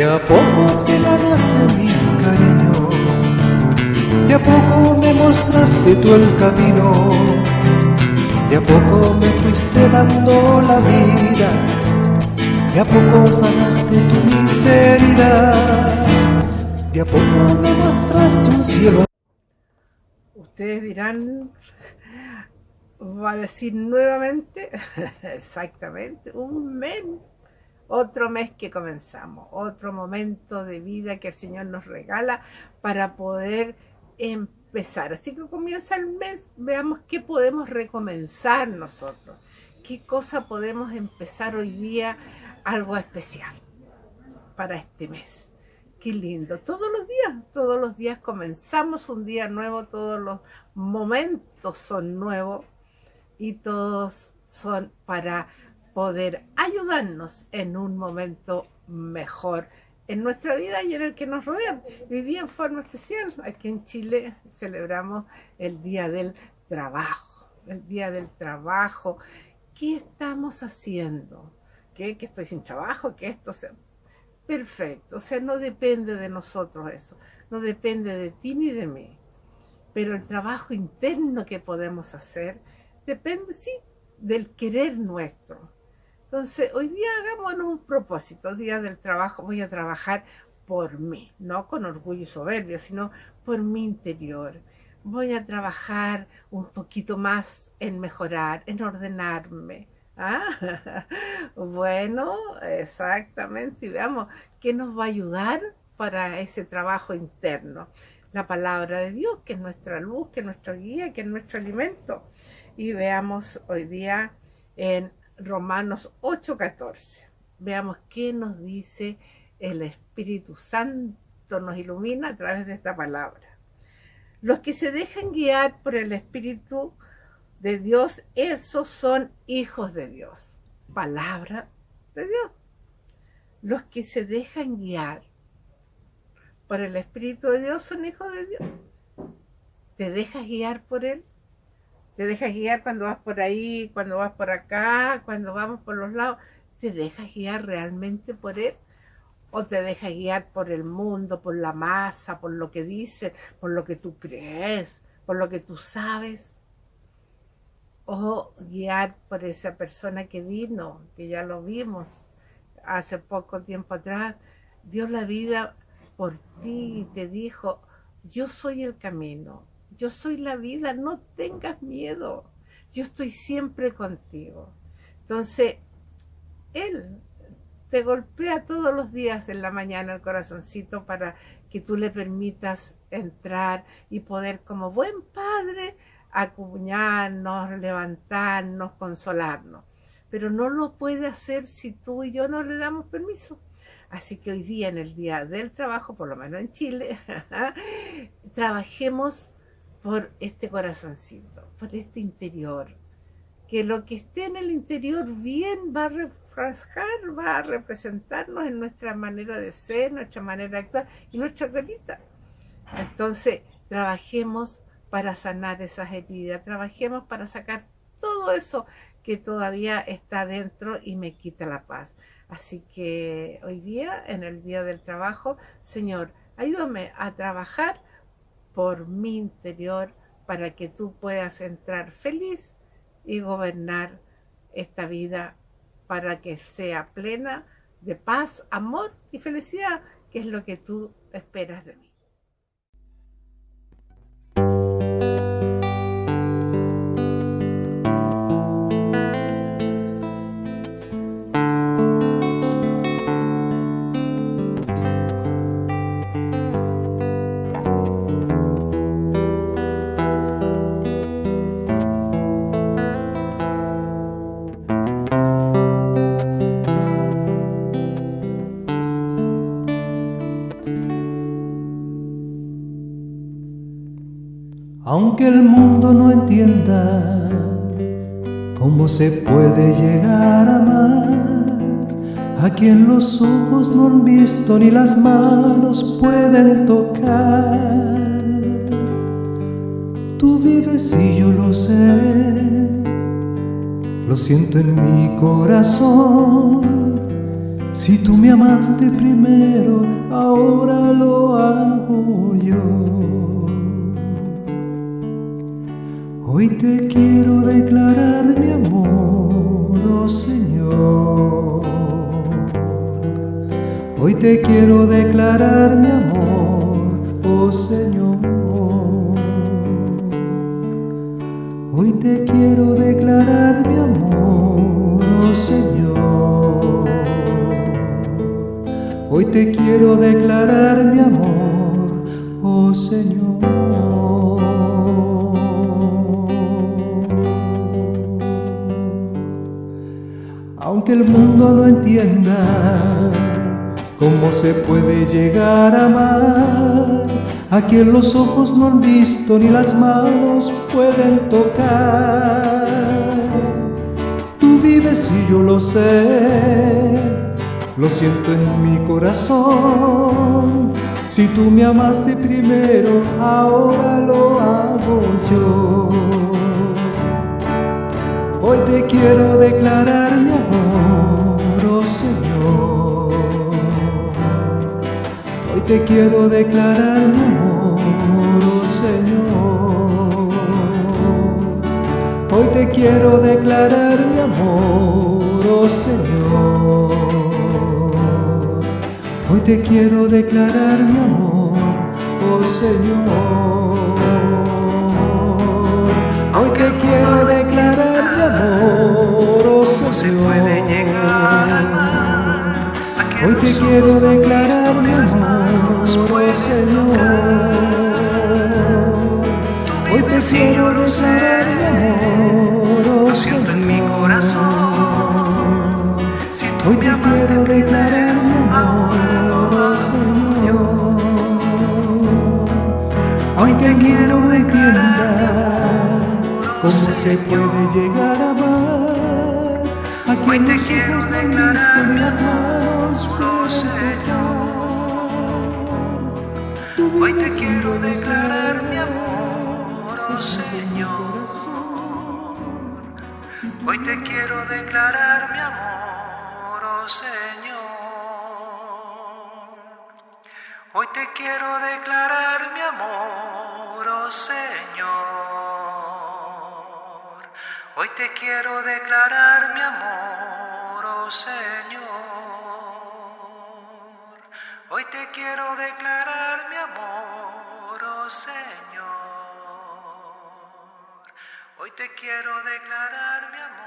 De a poco te ganaste mi cariño, de a poco me mostraste tú el camino, de a poco me fuiste dando la vida, de a poco sanaste tu miseria, de a poco me mostraste un cielo. Ustedes dirán, va a decir nuevamente, exactamente, un mes otro mes que comenzamos, otro momento de vida que el Señor nos regala para poder empezar. Así que comienza el mes, veamos qué podemos recomenzar nosotros, qué cosa podemos empezar hoy día, algo especial para este mes. Qué lindo, todos los días, todos los días comenzamos un día nuevo, todos los momentos son nuevos y todos son para poder ayudarnos en un momento mejor en nuestra vida y en el que nos rodean. Hoy día en forma especial, aquí en Chile celebramos el Día del Trabajo, el Día del Trabajo. ¿Qué estamos haciendo? ¿Qué? ¿Que estoy sin trabajo? ¿Que esto sea? Perfecto, o sea, no depende de nosotros eso, no depende de ti ni de mí. Pero el trabajo interno que podemos hacer depende, sí, del querer nuestro entonces, hoy día hagámonos un propósito, día del trabajo, voy a trabajar por mí, no con orgullo y soberbia, sino por mi interior. Voy a trabajar un poquito más en mejorar, en ordenarme. ¿Ah? Bueno, exactamente, y veamos qué nos va a ayudar para ese trabajo interno. La palabra de Dios, que es nuestra luz, que es nuestra guía, que es nuestro alimento. Y veamos hoy día en Romanos 8:14. Veamos qué nos dice el Espíritu Santo, nos ilumina a través de esta palabra. Los que se dejan guiar por el Espíritu de Dios, esos son hijos de Dios. Palabra de Dios. Los que se dejan guiar por el Espíritu de Dios son hijos de Dios. ¿Te dejas guiar por Él? Te dejas guiar cuando vas por ahí, cuando vas por acá, cuando vamos por los lados, ¿te dejas guiar realmente por él? ¿O te dejas guiar por el mundo, por la masa, por lo que dice, por lo que tú crees, por lo que tú sabes? ¿O guiar por esa persona que vino, que ya lo vimos hace poco tiempo atrás, dio la vida por ti y te dijo, yo soy el camino, yo soy la vida, no tengas miedo, yo estoy siempre contigo. Entonces, Él te golpea todos los días en la mañana el corazoncito para que tú le permitas entrar y poder como buen padre acuñarnos, levantarnos, consolarnos. Pero no lo puede hacer si tú y yo no le damos permiso. Así que hoy día, en el día del trabajo, por lo menos en Chile, trabajemos por este corazoncito, por este interior. Que lo que esté en el interior bien va a refrescar, va a representarnos en nuestra manera de ser, nuestra manera de actuar y nuestra carita. Entonces, trabajemos para sanar esas heridas, trabajemos para sacar todo eso que todavía está dentro y me quita la paz. Así que hoy día, en el día del trabajo, Señor, ayúdame a trabajar por mi interior para que tú puedas entrar feliz y gobernar esta vida para que sea plena de paz, amor y felicidad, que es lo que tú esperas de mí. Aunque el mundo no entienda cómo se puede llegar a amar a quien los ojos no han visto ni las manos pueden tocar. Tú vives y yo lo sé, lo siento en mi corazón Si tú me amaste primero, ahora lo hago yo. Hoy te quiero declarar mi amor, oh Señor. Hoy te quiero declarar mi amor, oh Señor. Hoy te quiero declarar mi amor, oh Señor. Hoy te quiero declarar mi amor, oh Señor. Aunque el mundo no entienda cómo se puede llegar a amar a quien los ojos no han visto ni las manos pueden tocar. Tú vives y yo lo sé, lo siento en mi corazón. Si tú me amaste primero, ahora lo hago yo. Hoy te quiero declarar mi amor, oh Señor. Hoy te quiero declarar mi amor, oh Señor. Hoy te quiero declarar mi amor, oh Señor. Hoy te quiero declarar mi amor, oh Señor. Hoy te quiero declarar mi amor, Señor. se puede llegar a amar a que Hoy te quiero declarar mi ni las manos amor, pueden Señor. Hoy te quiero yo lo sé, declarar mi amor, oh lo siento en mi corazón. Si tú Hoy te amaste quiero declarar se puede llegar a amar a Hoy quien te los quiero ojos las manos tocar. Tú Hoy te quiero declarar mi amor, oh Señor. Hoy te quiero declarar mi amor, oh Señor. Hoy te quiero declarar mi amor, oh Señor. Hoy te quiero declarar mi amor, oh Señor. Hoy te quiero declarar mi amor, oh Señor. Hoy te quiero declarar mi amor.